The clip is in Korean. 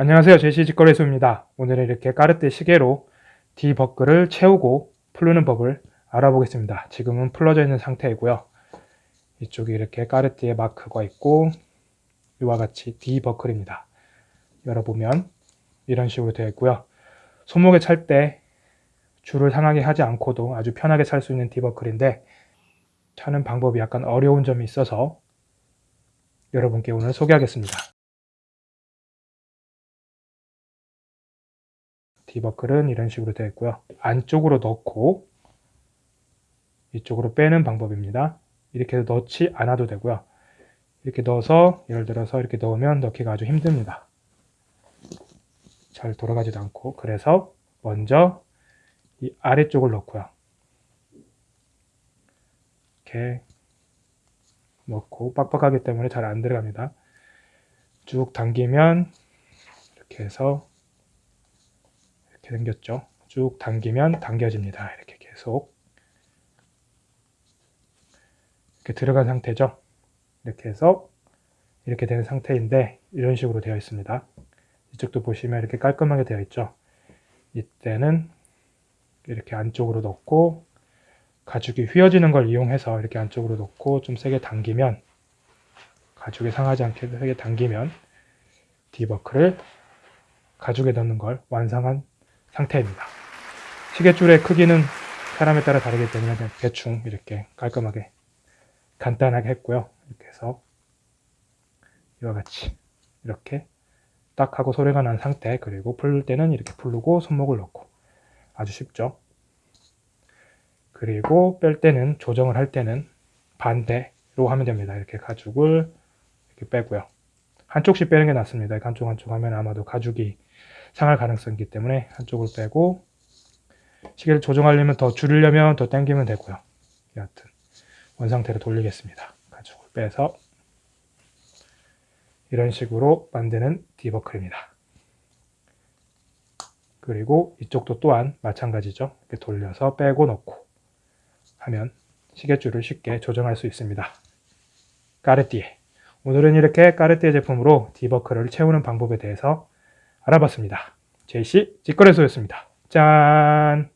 안녕하세요. 제시 직거래소입니다. 오늘은 이렇게 까르띠 시계로 D버클을 채우고 풀르는 법을 알아보겠습니다. 지금은 풀러져 있는 상태이고요. 이쪽에 이렇게 까르띠에 마크가 있고 이와 같이 D버클입니다. 열어보면 이런 식으로 되어 있고요. 손목에 찰 때 줄을 상하게 하지 않고도 아주 편하게 찰 수 있는 D버클인데 차는 방법이 약간 어려운 점이 있어서 여러분께 오늘 소개하겠습니다. 디버클은 이런 식으로 되어 있고요. 안쪽으로 넣고 이쪽으로 빼는 방법입니다. 이렇게 넣지 않아도 되고요. 이렇게 넣어서 예를 들어서 이렇게 넣으면 넣기가 아주 힘듭니다. 잘 돌아가지도 않고 그래서 먼저 이 아래쪽을 넣고요. 이렇게 넣고 빡빡하기 때문에 잘 안 들어갑니다. 쭉 당기면 이렇게 해서 이렇게 생겼죠. 쭉 당기면 당겨집니다. 이렇게 계속 이렇게 들어간 상태죠. 이렇게 해서 이렇게 되는 상태인데 이런 식으로 되어 있습니다. 이쪽도 보시면 이렇게 깔끔하게 되어 있죠. 이때는 이렇게 안쪽으로 넣고 가죽이 휘어지는 걸 이용해서 이렇게 안쪽으로 넣고 좀 세게 당기면 가죽이 상하지 않게 세게 당기면 디버크를 가죽에 넣는 걸 완성한 상태입니다. 시계줄의 크기는 사람에 따라 다르기 때문에 그냥 대충 이렇게 깔끔하게 간단하게 했고요. 이렇게 해서 이와 같이 이렇게 딱 하고 소리가 난 상태 그리고 풀 때는 이렇게 풀고 손목을 넣고 아주 쉽죠. 그리고 뺄 때는 조정을 할 때는 반대로 하면 됩니다. 이렇게 가죽을 이렇게 빼고요. 한쪽씩 빼는 게 낫습니다. 한쪽 한쪽 하면 아마도 가죽이 상할 가능성이 있기 때문에 한쪽을 빼고 시계를 조정하려면 더 줄이려면 더 당기면 되고요. 여하튼 원상태로 돌리겠습니다. 가죽을 빼서 이런 식으로 만드는 디버클입니다. 그리고 이쪽도 또한 마찬가지죠. 이렇게 돌려서 빼고 넣고 하면 시계줄을 쉽게 조정할 수 있습니다. 까르띠에 오늘은 이렇게 까르띠에 제품으로 디버클을 채우는 방법에 대해서 알아봤습니다. 제이씨 직거래소였습니다. 짠!